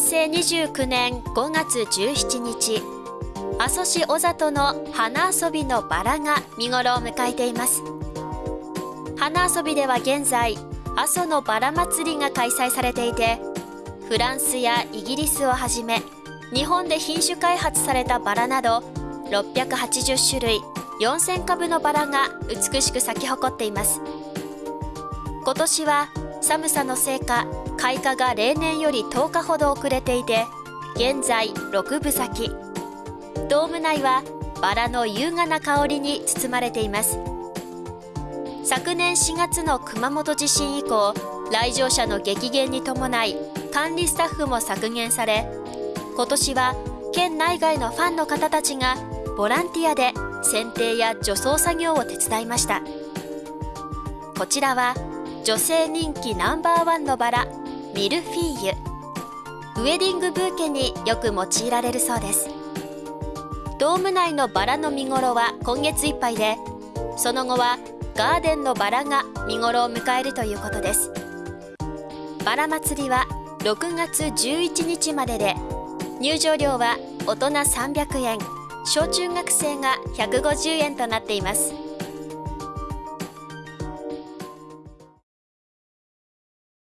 成29年5月17日阿蘇市小里の花遊びのバラが見頃を迎えています。花遊びでは現在阿蘇のバラ祭りが開催されていてフランスやイギリスをはじめ日本で品種開発されたバラなど680種類4000株のバラが美しく咲き誇っています。今年は寒さのせいか開花が例年より10日ほど遅れていて現在6分咲き。ドーム内はバラの優雅な香りに包まれています。昨年4月の熊本地震以降来場者の激減に伴い管理スタッフも削減され今年は県内外のファンの方たちがボランティアで剪定や除草作業を手伝いました。こちらは女性人気ナンバーワンのバラ。ミルフィーユ。ウェディングブーケによく用いられるそうです。ドーム内のバラの見頃は今月いっぱいでその後はガーデンのバラが見頃を迎えるということです。バラ祭りは6月11日までで入場料は大人300円小中学生が150円となっています。